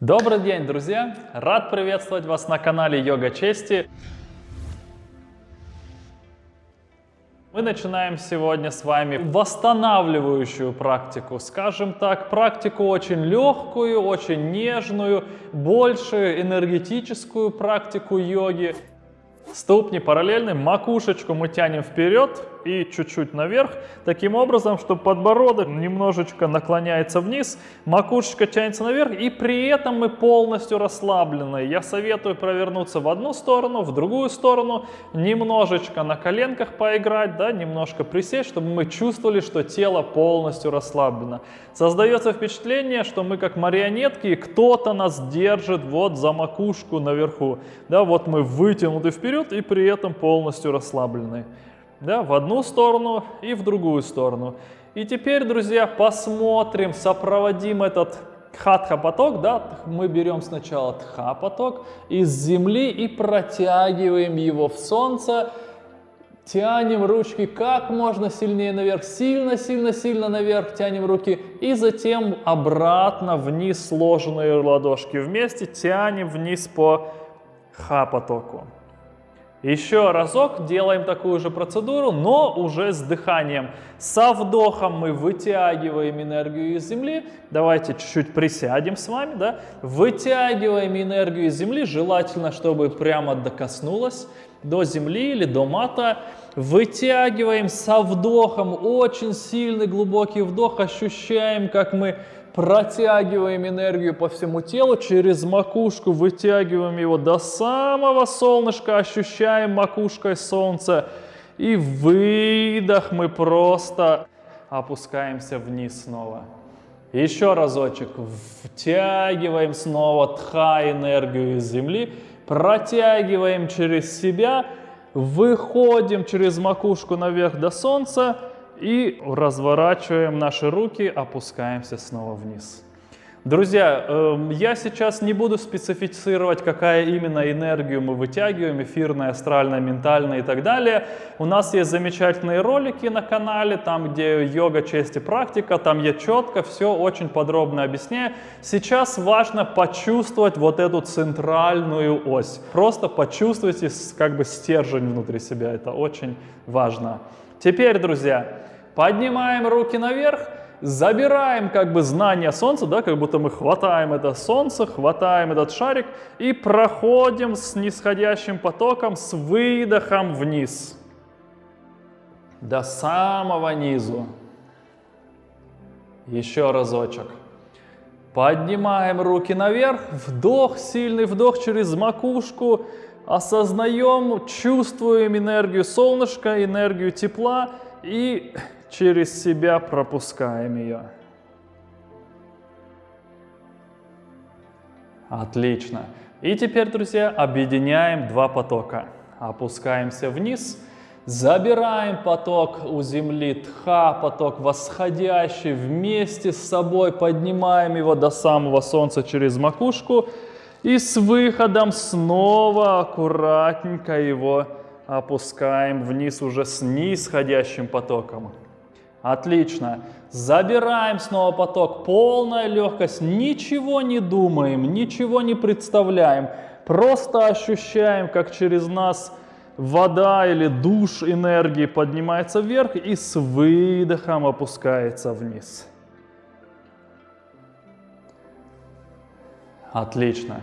Добрый день, друзья! Рад приветствовать вас на канале Йога Чести. Мы начинаем сегодня с вами восстанавливающую практику, скажем так, практику очень легкую, очень нежную, больше энергетическую практику йоги. Ступни параллельны, макушечку мы тянем вперед и чуть-чуть наверх, таким образом, что подбородок немножечко наклоняется вниз, макушечка тянется наверх, и при этом мы полностью расслаблены. Я советую провернуться в одну сторону, в другую сторону, немножечко на коленках поиграть, да, немножко присесть, чтобы мы чувствовали, что тело полностью расслаблено. Создается впечатление, что мы как марионетки, кто-то нас держит вот за макушку наверху. Да, вот мы вытянуты вперед и при этом полностью расслаблены да, в одну сторону и в другую сторону. И теперь, друзья, посмотрим, сопроводим этот хатха-поток, да, мы берем сначала тха-поток из земли и протягиваем его в солнце, тянем ручки как можно сильнее наверх, сильно-сильно-сильно наверх тянем руки, и затем обратно вниз сложенные ладошки вместе тянем вниз по ха-потоку. Еще разок делаем такую же процедуру, но уже с дыханием. Со вдохом мы вытягиваем энергию из земли. Давайте чуть-чуть присядем с вами. Да? Вытягиваем энергию из земли, желательно, чтобы прямо докоснулась до земли или до мата. Вытягиваем со вдохом, очень сильный глубокий вдох, ощущаем, как мы протягиваем энергию по всему телу, через макушку вытягиваем его до самого солнышка, ощущаем макушкой солнце. И выдох мы просто опускаемся вниз снова. Еще разочек. Втягиваем снова тха энергию из земли, протягиваем через себя, выходим через макушку наверх до солнца, и разворачиваем наши руки, опускаемся снова вниз. Друзья, эм, я сейчас не буду специфицировать, какая именно энергию мы вытягиваем, эфирная, астральная, ментальная и так далее. У нас есть замечательные ролики на канале, там где йога, честь и практика, там я четко все очень подробно объясняю. Сейчас важно почувствовать вот эту центральную ось. Просто почувствуйте как бы стержень внутри себя, это очень важно. Теперь, друзья, поднимаем руки наверх, забираем как бы знание Солнца, да, как будто мы хватаем это Солнце, хватаем этот шарик и проходим с нисходящим потоком, с выдохом вниз. До самого низу. Еще разочек. Поднимаем руки наверх, вдох, сильный вдох через макушку, осознаем, чувствуем энергию солнышка, энергию тепла и через себя пропускаем ее. Отлично. И теперь, друзья, объединяем два потока. Опускаемся вниз, забираем поток у земли, тха, поток восходящий, вместе с собой поднимаем его до самого солнца через макушку – и с выходом снова аккуратненько его опускаем вниз уже с нисходящим потоком. Отлично. Забираем снова поток. Полная легкость. Ничего не думаем, ничего не представляем. Просто ощущаем, как через нас вода или душ энергии поднимается вверх и с выдохом опускается вниз. Отлично.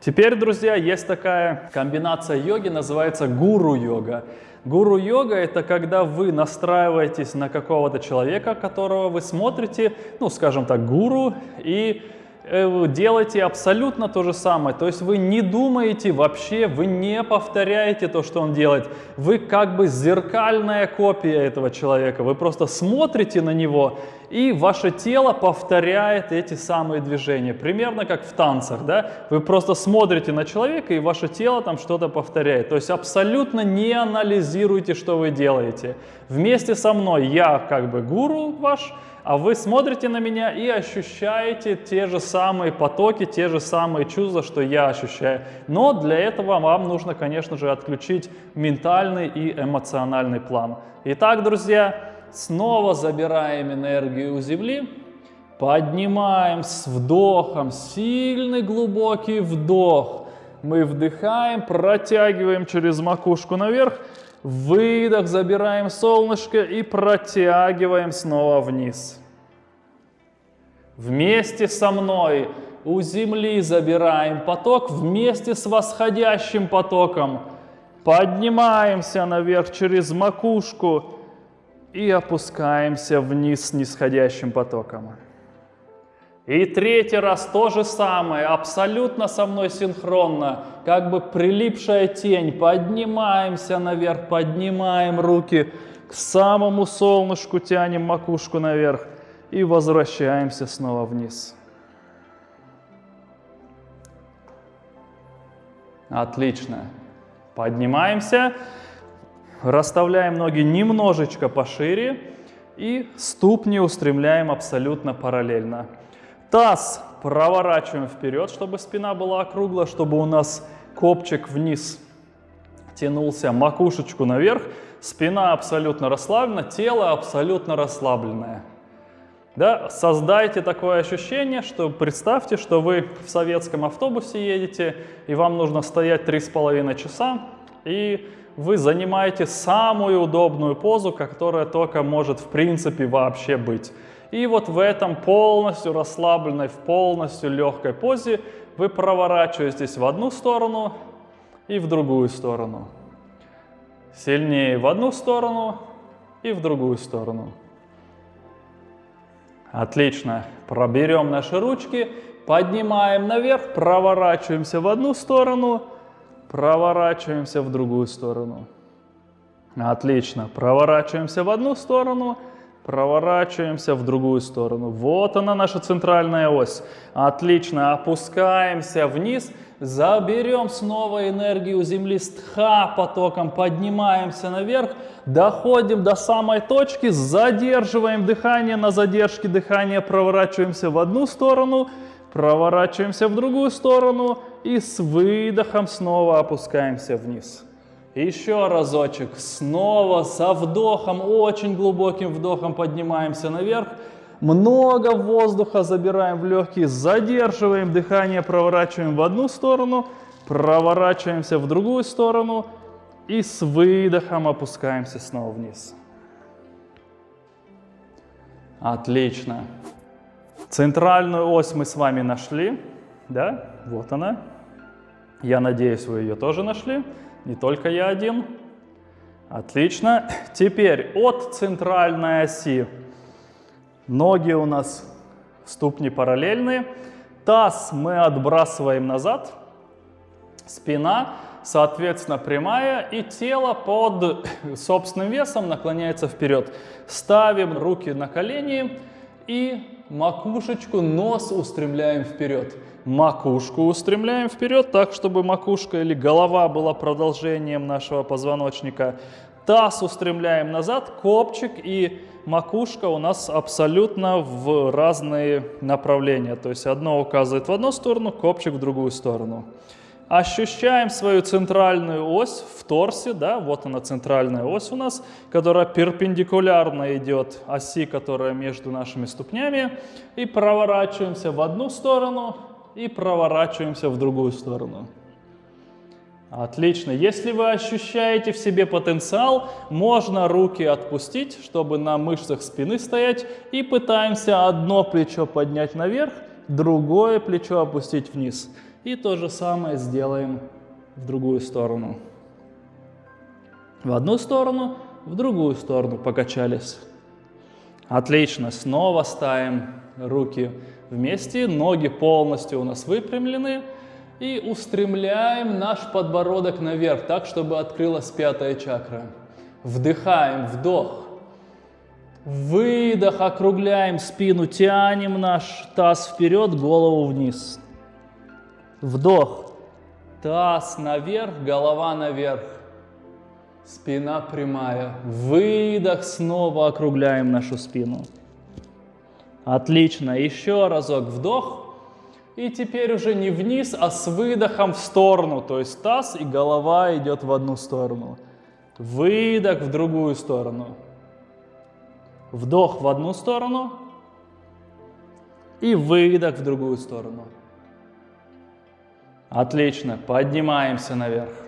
Теперь, друзья, есть такая комбинация йоги, называется гуру-йога. Гуру-йога – это когда вы настраиваетесь на какого-то человека, которого вы смотрите, ну, скажем так, гуру, и делаете абсолютно то же самое. То есть вы не думаете вообще, вы не повторяете то, что он делает. Вы как бы зеркальная копия этого человека. Вы просто смотрите на него, и ваше тело повторяет эти самые движения. Примерно как в танцах. Да? Вы просто смотрите на человека, и ваше тело там что-то повторяет. То есть абсолютно не анализируйте, что вы делаете. Вместе со мной я как бы гуру ваш, а вы смотрите на меня и ощущаете те же самые потоки, те же самые чувства, что я ощущаю. Но для этого вам нужно, конечно же, отключить ментальный и эмоциональный план. Итак, друзья, снова забираем энергию у Земли, Поднимаем с вдохом, сильный глубокий вдох. Мы вдыхаем, протягиваем через макушку наверх, выдох, забираем солнышко и протягиваем снова вниз. Вместе со мной у земли забираем поток вместе с восходящим потоком. Поднимаемся наверх через макушку и опускаемся вниз с нисходящим потоком. И третий раз то же самое, абсолютно со мной синхронно, как бы прилипшая тень. Поднимаемся наверх, поднимаем руки к самому солнышку, тянем макушку наверх и возвращаемся снова вниз. Отлично. Поднимаемся, расставляем ноги немножечко пошире и ступни устремляем абсолютно параллельно. Таз проворачиваем вперед, чтобы спина была округлая, чтобы у нас копчик вниз тянулся, макушечку наверх, спина абсолютно расслаблена, тело абсолютно расслабленное. Да, создайте такое ощущение, что представьте, что вы в советском автобусе едете, и вам нужно стоять три с половиной часа, и вы занимаете самую удобную позу, которая только может в принципе вообще быть. И вот в этом полностью расслабленной, в полностью легкой позе вы проворачиваетесь в одну сторону и в другую сторону. Сильнее в одну сторону и в другую сторону. Отлично. Проберем наши ручки, поднимаем наверх, проворачиваемся в одну сторону, проворачиваемся в другую сторону. Отлично. Проворачиваемся в одну сторону, проворачиваемся в другую сторону. Вот она наша центральная ось. Отлично. Опускаемся вниз, заберем снова энергию Земли с тха потоком, поднимаемся наверх, доходим до самой точки, задерживаем дыхание, на задержке дыхания проворачиваемся в одну сторону, проворачиваемся в другую сторону и с выдохом снова опускаемся вниз. Еще разочек, снова со вдохом, очень глубоким вдохом поднимаемся наверх, много воздуха забираем в легкие, задерживаем дыхание, проворачиваем в одну сторону, проворачиваемся в другую сторону и с выдохом опускаемся снова вниз. Отлично. Центральную ось мы с вами нашли, да, вот она. Я надеюсь, вы ее тоже нашли, не только я один. Отлично. Теперь от центральной оси Ноги у нас ступни параллельные. Таз мы отбрасываем назад. Спина, соответственно, прямая. И тело под собственным весом наклоняется вперед. Ставим руки на колени и макушечку, нос устремляем вперед. Макушку устремляем вперед, так, чтобы макушка или голова была продолжением нашего позвоночника. Таз устремляем назад, копчик и макушка у нас абсолютно в разные направления. То есть одно указывает в одну сторону, копчик в другую сторону. Ощущаем свою центральную ось в торсе, да, вот она центральная ось у нас, которая перпендикулярно идет оси, которая между нашими ступнями, и проворачиваемся в одну сторону и проворачиваемся в другую сторону. Отлично. Если вы ощущаете в себе потенциал, можно руки отпустить, чтобы на мышцах спины стоять, и пытаемся одно плечо поднять наверх, другое плечо опустить вниз. И то же самое сделаем в другую сторону. В одну сторону, в другую сторону покачались. Отлично. Снова ставим руки вместе, ноги полностью у нас выпрямлены. И устремляем наш подбородок наверх, так, чтобы открылась пятая чакра. Вдыхаем, вдох. Выдох, округляем спину, тянем наш таз вперед, голову вниз. Вдох. Таз наверх, голова наверх. Спина прямая. Выдох, снова округляем нашу спину. Отлично. Еще разок вдох. И теперь уже не вниз, а с выдохом в сторону. То есть таз и голова идет в одну сторону. Выдох в другую сторону. Вдох в одну сторону. И выдох в другую сторону. Отлично. Поднимаемся наверх.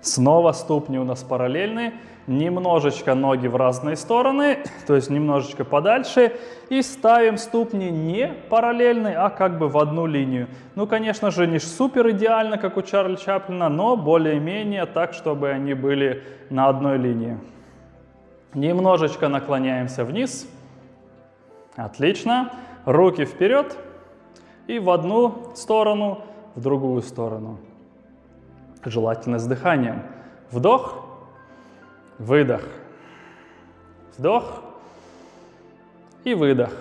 Снова ступни у нас параллельные. Немножечко ноги в разные стороны, то есть немножечко подальше. И ставим ступни не параллельные, а как бы в одну линию. Ну, конечно же, не супер идеально, как у Чарли Чаплина, но более-менее так, чтобы они были на одной линии. Немножечко наклоняемся вниз. Отлично. Руки вперед. И в одну сторону, в другую сторону. Желательно с дыханием. Вдох, выдох. Вдох и выдох.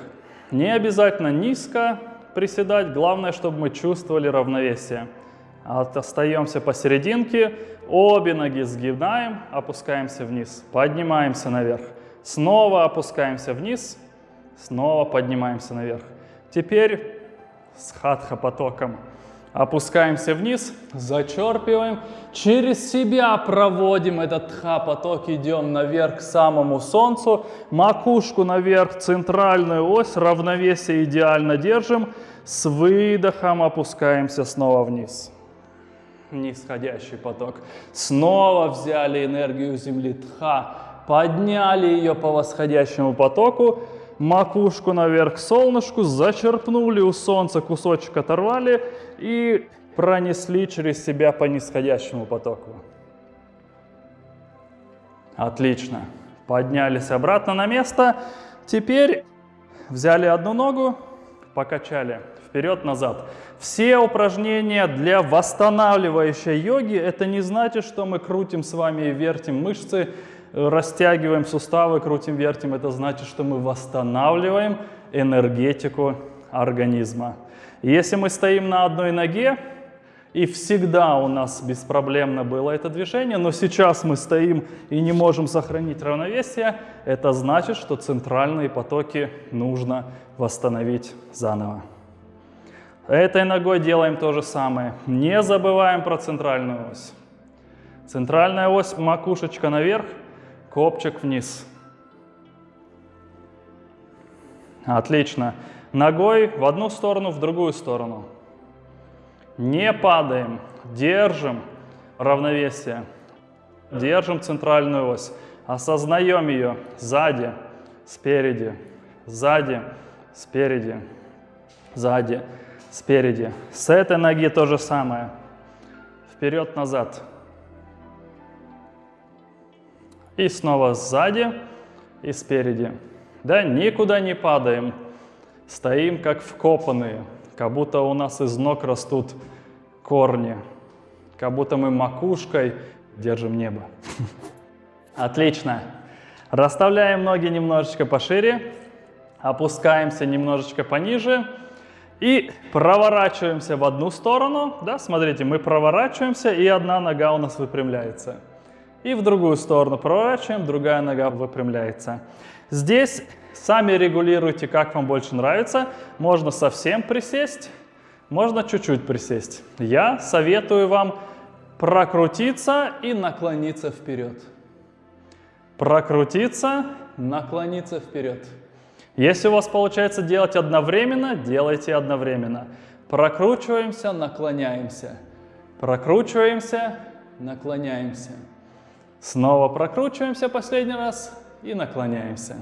Не обязательно низко приседать, главное, чтобы мы чувствовали равновесие. Остаемся посерединке, обе ноги сгибаем, опускаемся вниз, поднимаемся наверх. Снова опускаемся вниз, снова поднимаемся наверх. Теперь с хатха потоком. Опускаемся вниз, зачерпиваем, через себя проводим этот тха-поток, идем наверх к самому солнцу, макушку наверх, центральную ось, равновесие идеально держим, с выдохом опускаемся снова вниз. Нисходящий поток. Снова взяли энергию Земли тха, подняли ее по восходящему потоку, макушку наверх солнышку, зачерпнули у солнца кусочек оторвали и пронесли через себя по нисходящему потоку. Отлично. Поднялись обратно на место. Теперь взяли одну ногу, покачали вперед-назад. Все упражнения для восстанавливающей йоги, это не значит, что мы крутим с вами и вертим мышцы, растягиваем суставы, крутим, вертим, это значит, что мы восстанавливаем энергетику организма. Если мы стоим на одной ноге, и всегда у нас беспроблемно было это движение, но сейчас мы стоим и не можем сохранить равновесие, это значит, что центральные потоки нужно восстановить заново. Этой ногой делаем то же самое. Не забываем про центральную ось. Центральная ось, макушечка наверх, копчик вниз. Отлично. Ногой в одну сторону, в другую сторону. Не падаем, держим равновесие, держим центральную ось, осознаем ее сзади, спереди, сзади, спереди, сзади, спереди. С этой ноги то же самое. Вперед-назад. И снова сзади и спереди. Да, никуда не падаем. Стоим как вкопанные, как будто у нас из ног растут корни, как будто мы макушкой держим небо. Отлично. Расставляем ноги немножечко пошире, опускаемся немножечко пониже и проворачиваемся в одну сторону. Да, смотрите, мы проворачиваемся, и одна нога у нас выпрямляется. И в другую сторону проворачиваем, другая нога выпрямляется. Здесь сами регулируйте, как вам больше нравится. Можно совсем присесть, можно чуть-чуть присесть. Я советую вам прокрутиться и наклониться вперед. Прокрутиться, наклониться вперед. Если у вас получается делать одновременно, делайте одновременно. Прокручиваемся, наклоняемся. Прокручиваемся, наклоняемся. Снова прокручиваемся последний раз и наклоняемся.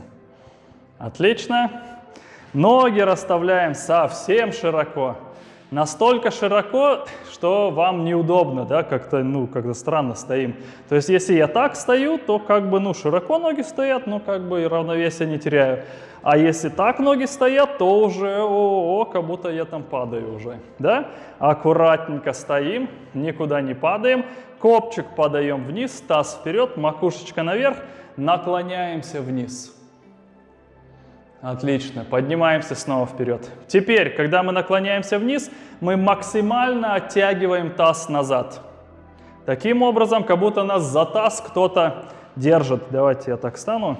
Отлично. Ноги расставляем совсем широко. Настолько широко, что вам неудобно, да, как-то, ну, как-то странно стоим. То есть, если я так стою, то как бы, ну, широко ноги стоят, но как бы и равновесие не теряю. А если так ноги стоят, то уже, о, -о как будто я там падаю уже, да? Аккуратненько стоим, никуда не падаем. Копчик подаем вниз, таз вперед, макушечка наверх, наклоняемся вниз. Отлично, поднимаемся снова вперед. Теперь, когда мы наклоняемся вниз, мы максимально оттягиваем таз назад. Таким образом, как будто нас за таз кто-то держит. Давайте я так стану.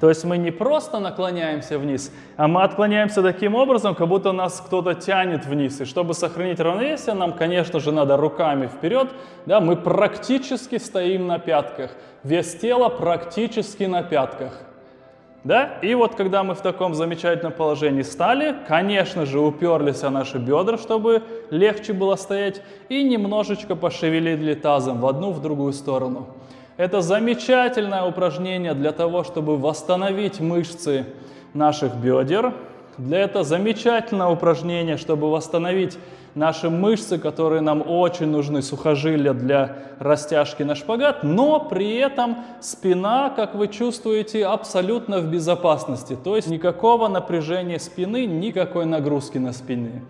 То есть мы не просто наклоняемся вниз, а мы отклоняемся таким образом, как будто нас кто-то тянет вниз. И чтобы сохранить равновесие, нам, конечно же, надо руками вперед. Да, мы практически стоим на пятках. Вес тела практически на пятках. Да? И вот когда мы в таком замечательном положении стали, конечно же, уперлись о наши бедра, чтобы легче было стоять, и немножечко пошевелили тазом в одну, в другую сторону. Это замечательное упражнение для того, чтобы восстановить мышцы наших бедер. Для этого замечательное упражнение, чтобы восстановить наши мышцы, которые нам очень нужны, сухожилия для растяжки на шпагат, но при этом спина, как вы чувствуете, абсолютно в безопасности. То есть никакого напряжения спины, никакой нагрузки на спины.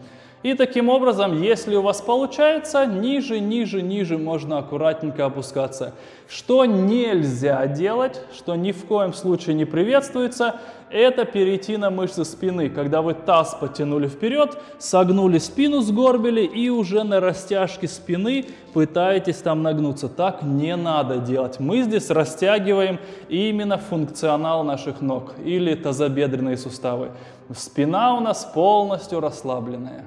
И таким образом, если у вас получается, ниже, ниже, ниже можно аккуратненько опускаться. Что нельзя делать, что ни в коем случае не приветствуется, это перейти на мышцы спины. Когда вы таз потянули вперед, согнули спину, сгорбили и уже на растяжке спины пытаетесь там нагнуться. Так не надо делать. Мы здесь растягиваем именно функционал наших ног или тазобедренные суставы. Спина у нас полностью расслабленная.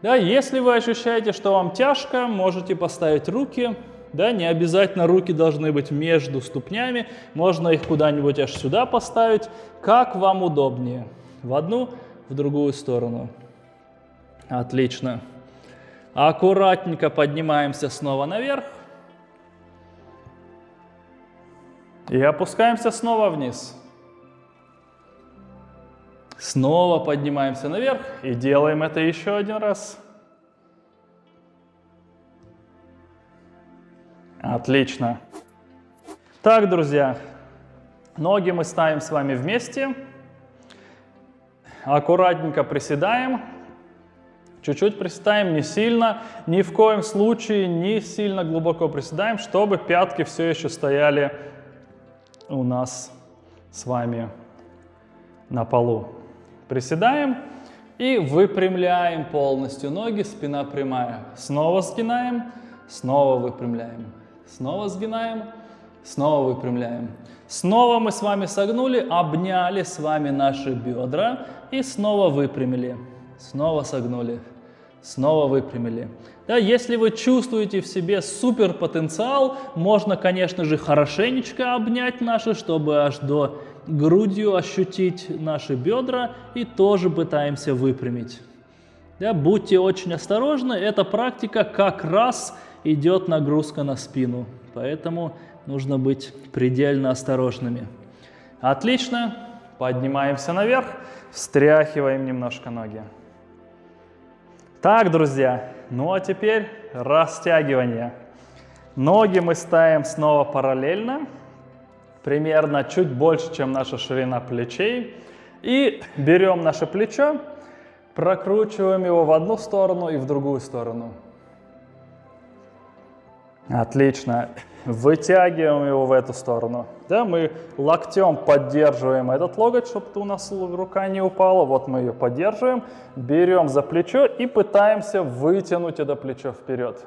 Да, если вы ощущаете, что вам тяжко, можете поставить руки. Да, не обязательно руки должны быть между ступнями, можно их куда-нибудь аж сюда поставить, как вам удобнее. В одну, в другую сторону. Отлично. Аккуратненько поднимаемся снова наверх. И опускаемся снова вниз. Снова поднимаемся наверх и делаем это еще один раз. Отлично. Так, друзья, ноги мы ставим с вами вместе. Аккуратненько приседаем. Чуть-чуть приседаем, не сильно, ни в коем случае не сильно глубоко приседаем, чтобы пятки все еще стояли у нас с вами на полу. Приседаем и выпрямляем полностью ноги, спина прямая. Снова сгинаем, снова выпрямляем. Снова сгинаем, снова выпрямляем. Снова мы с вами согнули, обняли с вами наши бедра и снова выпрямили. Снова согнули, снова выпрямили. Да, если вы чувствуете в себе супер потенциал, можно, конечно же, хорошенечко обнять наши, чтобы аж до грудью ощутить наши бедра и тоже пытаемся выпрямить. Да, будьте очень осторожны, эта практика как раз идет нагрузка на спину, поэтому нужно быть предельно осторожными. Отлично, поднимаемся наверх, встряхиваем немножко ноги. Так, друзья, ну а теперь растягивание. Ноги мы ставим снова параллельно, примерно чуть больше, чем наша ширина плечей. И берем наше плечо, прокручиваем его в одну сторону и в другую сторону. Отлично. Вытягиваем его в эту сторону. Да, мы локтем поддерживаем этот локоть, чтобы у нас рука не упала. Вот мы ее поддерживаем. Берем за плечо и пытаемся вытянуть это плечо вперед.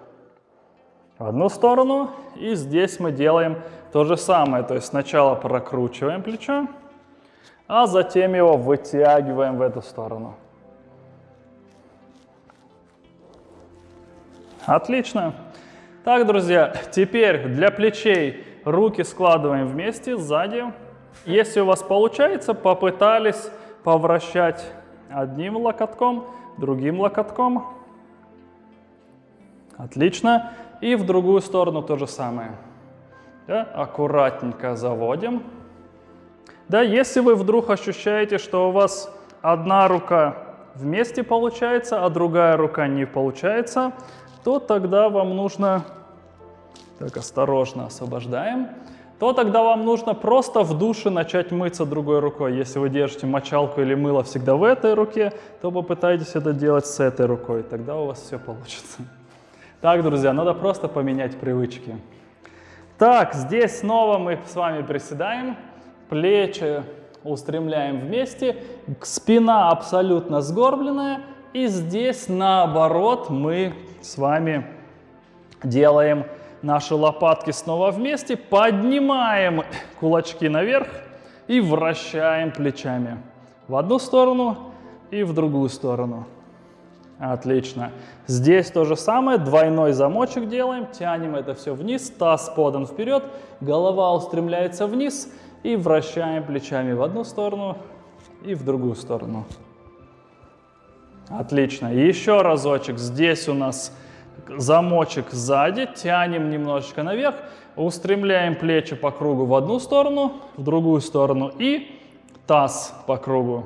В одну сторону. И здесь мы делаем то же самое. То есть сначала прокручиваем плечо, а затем его вытягиваем в эту сторону. Отлично. Так, друзья, теперь для плечей руки складываем вместе сзади. Если у вас получается, попытались повращать одним локотком, другим локотком. Отлично. И в другую сторону то же самое. Да? Аккуратненько заводим. Да, если вы вдруг ощущаете, что у вас одна рука вместе получается, а другая рука не получается, то тогда вам нужно, так осторожно освобождаем, то тогда вам нужно просто в душе начать мыться другой рукой. Если вы держите мочалку или мыло всегда в этой руке, то попытайтесь это делать с этой рукой, тогда у вас все получится. Так, друзья, надо просто поменять привычки. Так, здесь снова мы с вами приседаем, плечи устремляем вместе, спина абсолютно сгорбленная, и здесь наоборот мы с вами делаем наши лопатки снова вместе, поднимаем кулачки наверх и вращаем плечами в одну сторону и в другую сторону. Отлично. Здесь то же самое, двойной замочек делаем, тянем это все вниз, таз подан вперед, голова устремляется вниз, и вращаем плечами в одну сторону и в другую сторону. Отлично. Еще разочек. Здесь у нас замочек сзади, тянем немножечко наверх, устремляем плечи по кругу в одну сторону, в другую сторону и таз по кругу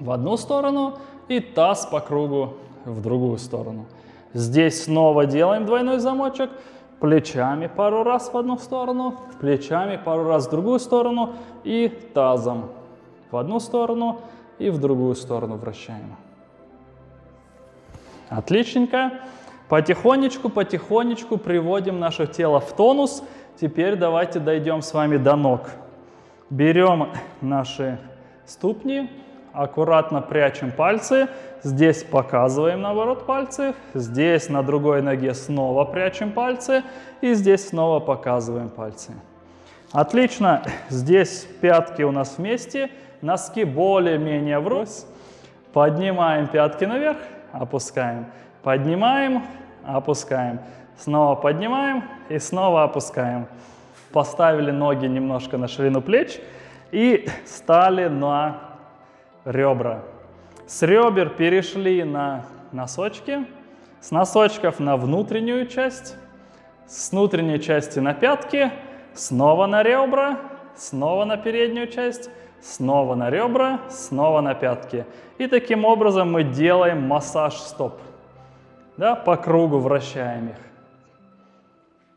в одну сторону и таз по кругу в другую сторону. Здесь снова делаем двойной замочек, плечами пару раз в одну сторону, плечами пару раз в другую сторону и тазом в одну сторону и в другую сторону вращаем. Отличненько. Потихонечку, потихонечку приводим наше тело в тонус. Теперь давайте дойдем с вами до ног. Берем наши ступни, аккуратно прячем пальцы. Здесь показываем, наоборот, пальцы. Здесь на другой ноге снова прячем пальцы. И здесь снова показываем пальцы. Отлично. Здесь пятки у нас вместе. Носки более-менее врозь. Поднимаем пятки наверх, опускаем. Поднимаем, опускаем. Снова поднимаем и снова опускаем. Поставили ноги немножко на ширину плеч и стали на ребра. С ребер перешли на носочки, с носочков на внутреннюю часть, с внутренней части на пятки, снова на ребра, снова на переднюю часть, снова на ребра, снова на пятки. И таким образом мы делаем массаж стоп. Да, по кругу вращаем их.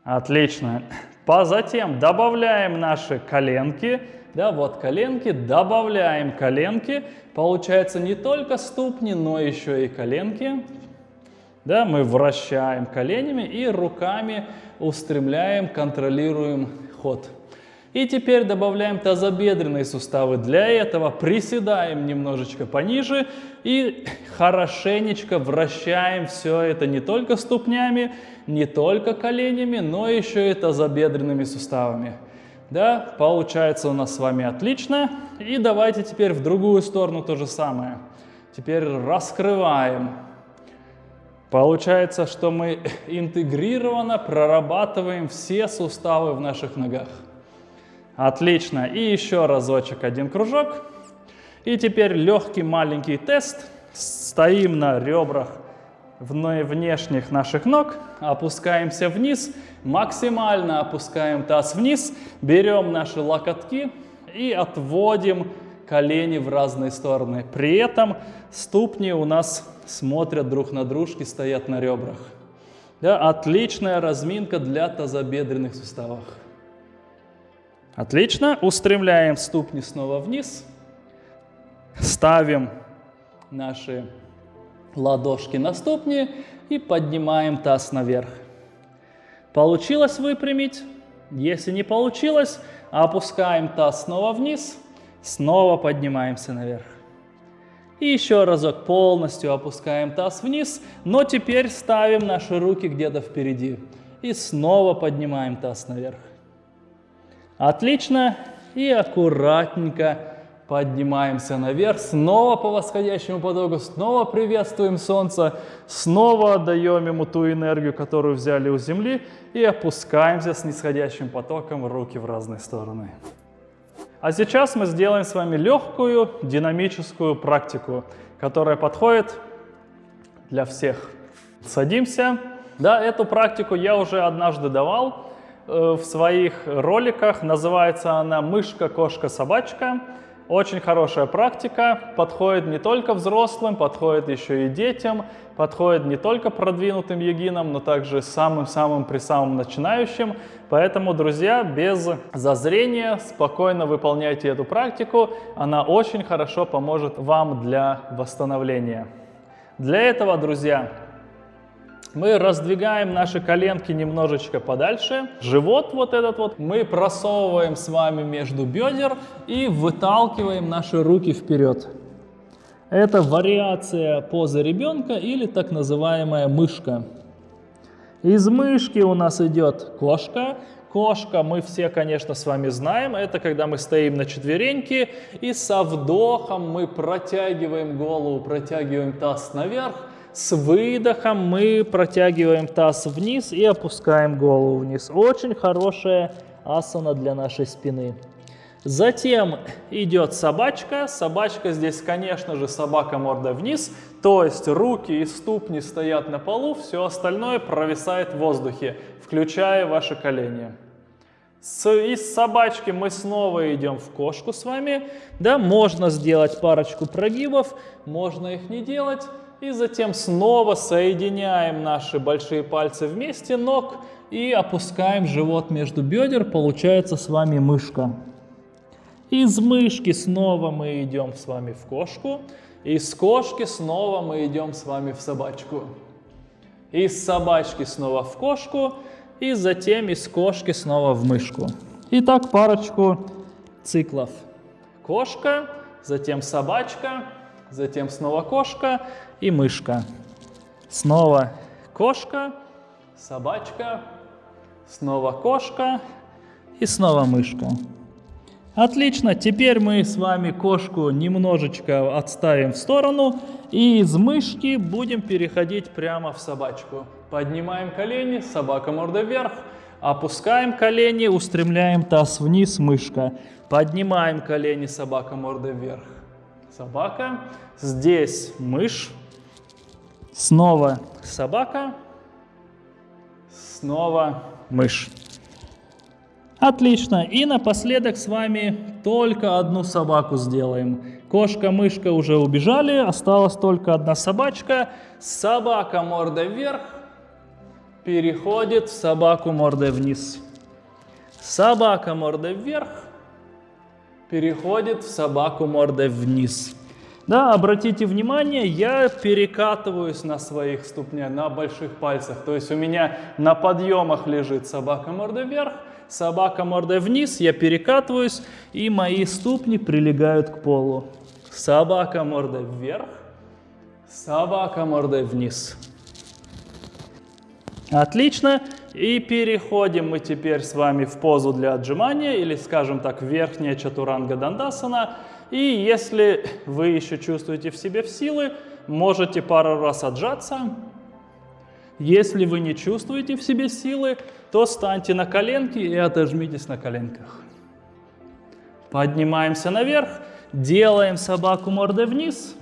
Отлично. По затем добавляем наши коленки. Да, вот коленки, добавляем коленки. Получается не только ступни, но еще и коленки. Да, мы вращаем коленями и руками устремляем, контролируем ход. И теперь добавляем тазобедренные суставы. Для этого приседаем немножечко пониже и хорошенечко вращаем все это не только ступнями, не только коленями, но еще и тазобедренными суставами. Да, получается у нас с вами отлично. И давайте теперь в другую сторону то же самое. Теперь раскрываем. Получается, что мы интегрированно прорабатываем все суставы в наших ногах. Отлично. И еще разочек один кружок. И теперь легкий маленький тест. Стоим на ребрах внешних наших ног, опускаемся вниз, максимально опускаем таз вниз, берем наши локотки и отводим колени в разные стороны. При этом ступни у нас смотрят друг на дружки, стоят на ребрах. Да, отличная разминка для тазобедренных суставов. Отлично. Устремляем ступни снова вниз. Ставим наши ладошки на ступни и поднимаем таз наверх. Получилось выпрямить? Если не получилось, опускаем таз снова вниз, снова поднимаемся наверх. И еще разок полностью опускаем таз вниз, но теперь ставим наши руки где-то впереди. И снова поднимаем таз наверх. Отлично. И аккуратненько поднимаемся наверх. Снова по восходящему потоку. Снова приветствуем Солнце. Снова отдаем ему ту энергию, которую взяли у Земли. И опускаемся с нисходящим потоком руки в разные стороны. А сейчас мы сделаем с вами легкую динамическую практику, которая подходит для всех. Садимся. Да, эту практику я уже однажды давал. Э, в своих роликах. Называется она «Мышка, кошка, собачка». Очень хорошая практика, подходит не только взрослым, подходит еще и детям, подходит не только продвинутым йогинам, но также самым-самым при самым начинающим. Поэтому, друзья, без зазрения спокойно выполняйте эту практику, она очень хорошо поможет вам для восстановления. Для этого, друзья, мы раздвигаем наши коленки немножечко подальше. Живот вот этот вот мы просовываем с вами между бедер и выталкиваем наши руки вперед. Это вариация позы ребенка или так называемая мышка. Из мышки у нас идет кошка. Кошка мы все, конечно, с вами знаем. Это когда мы стоим на четвереньке и со вдохом мы протягиваем голову, протягиваем таз наверх с выдохом мы протягиваем таз вниз и опускаем голову вниз. Очень хорошая асана для нашей спины. Затем идет собачка. Собачка здесь, конечно же, собака морда вниз. То есть руки и ступни стоят на полу, все остальное провисает в воздухе, включая ваши колени. С, из собачки мы снова идем в кошку с вами. Да, можно сделать парочку прогибов, можно их не делать. И затем снова соединяем наши большие пальцы вместе ног и опускаем живот между бедер. Получается с вами мышка. Из мышки снова мы идем с вами в кошку. Из кошки снова мы идем с вами в собачку. Из собачки снова в кошку. И затем из кошки снова в мышку. И так парочку циклов. Кошка, затем собачка, затем снова кошка и мышка. Снова кошка, собачка, снова кошка и снова мышка. Отлично, теперь мы с вами кошку немножечко отставим в сторону и из мышки будем переходить прямо в собачку. Поднимаем колени, собака морда вверх, опускаем колени, устремляем таз вниз, мышка. Поднимаем колени, собака морда вверх, собака. Здесь мышь, снова собака, снова мышь. Отлично. И напоследок с вами только одну собаку сделаем. Кошка, мышка уже убежали, осталась только одна собачка. Собака морда вверх переходит в собаку мордой вниз. Собака мордой вверх переходит в собаку мордой вниз. Да, обратите внимание, я перекатываюсь на своих ступнях, на больших пальцах. То есть у меня на подъемах лежит собака мордой вверх, собака мордой вниз, я перекатываюсь, и мои ступни прилегают к полу. Собака мордой вверх, собака мордой вниз. Отлично. И переходим мы теперь с вами в позу для отжимания, или, скажем так, верхняя чатуранга дандасана. И если вы еще чувствуете в себе силы, можете пару раз отжаться, если вы не чувствуете в себе силы, то станьте на коленки и отожмитесь на коленках. Поднимаемся наверх, делаем собаку мордой вниз,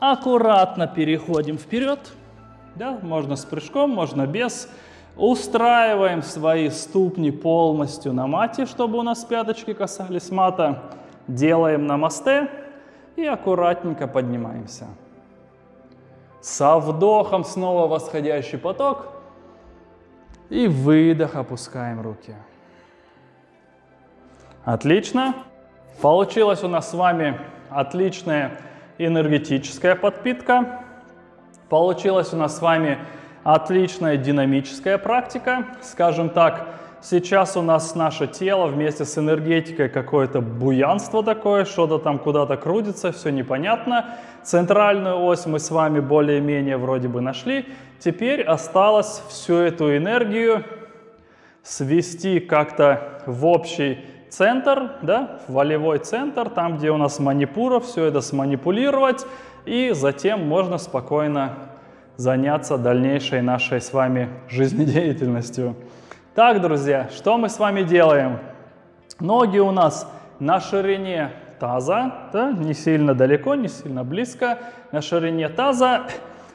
аккуратно переходим вперед, да, можно с прыжком, можно без. Устраиваем свои ступни полностью на мате, чтобы у нас пяточки касались мата. Делаем намасте и аккуратненько поднимаемся. Со вдохом снова восходящий поток. И выдох, опускаем руки. Отлично. Получилась у нас с вами отличная энергетическая подпитка. Получилась у нас с вами отличная динамическая практика. Скажем так, Сейчас у нас наше тело вместе с энергетикой какое-то буянство такое, что-то там куда-то крутится, все непонятно. Центральную ось мы с вами более-менее вроде бы нашли. Теперь осталось всю эту энергию свести как-то в общий центр, да, в волевой центр, там, где у нас манипура, все это сманипулировать, и затем можно спокойно заняться дальнейшей нашей с вами жизнедеятельностью. Так, друзья, что мы с вами делаем? Ноги у нас на ширине таза, да, не сильно далеко, не сильно близко, на ширине таза.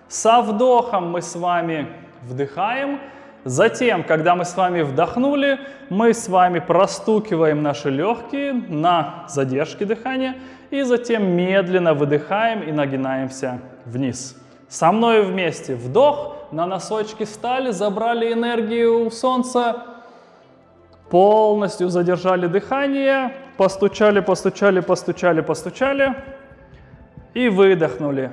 Со вдохом мы с вами вдыхаем. Затем, когда мы с вами вдохнули, мы с вами простукиваем наши легкие на задержке дыхания. И затем медленно выдыхаем и нагинаемся вниз. Со мной вместе вдох на носочки встали, забрали энергию у солнца, полностью задержали дыхание, постучали, постучали, постучали, постучали и выдохнули.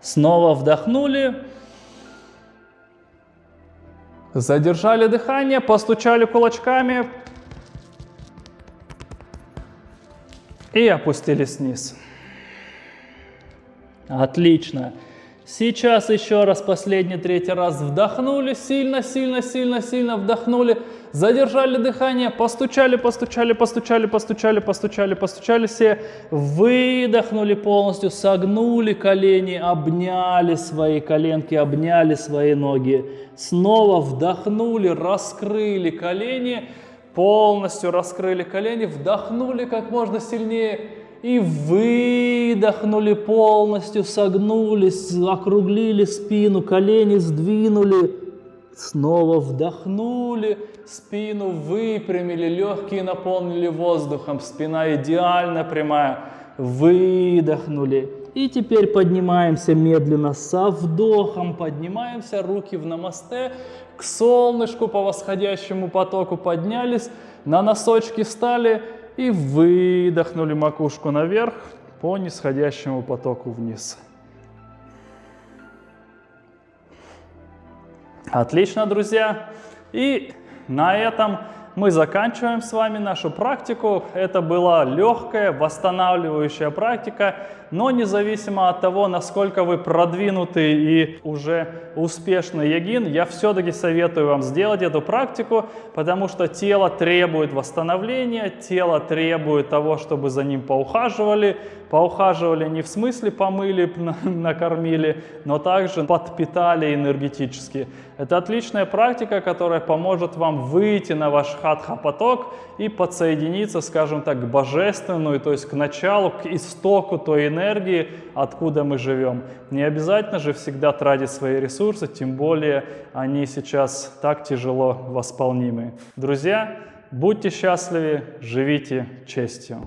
Снова вдохнули, задержали дыхание, постучали кулачками и опустились вниз. Отлично. Сейчас еще раз, последний, третий раз вдохнули, сильно, сильно, сильно, сильно вдохнули, задержали дыхание, постучали, постучали, постучали, постучали, постучали, постучали все, выдохнули полностью, согнули колени, обняли свои коленки, обняли свои ноги, снова вдохнули, раскрыли колени, полностью раскрыли колени, вдохнули как можно сильнее и выдохнули полностью, согнулись, округлили спину, колени сдвинули, снова вдохнули, спину выпрямили, легкие наполнили воздухом, спина идеально прямая, выдохнули. И теперь поднимаемся медленно со вдохом, поднимаемся, руки в намасте, к солнышку по восходящему потоку поднялись, на носочки встали и выдохнули макушку наверх по нисходящему потоку вниз. Отлично, друзья. И на этом мы заканчиваем с вами нашу практику. Это была легкая, восстанавливающая практика, но независимо от того, насколько вы продвинутый и уже успешный йогин, я все-таки советую вам сделать эту практику, потому что тело требует восстановления, тело требует того, чтобы за ним поухаживали. Поухаживали не в смысле помыли, накормили, но также подпитали энергетически. Это отличная практика, которая поможет вам выйти на ваш хатха-поток и подсоединиться, скажем так, к божественному, то есть к началу, к истоку той энергии, откуда мы живем. Не обязательно же всегда тратить свои ресурсы, тем более они сейчас так тяжело восполнимы. Друзья, будьте счастливы, живите честью.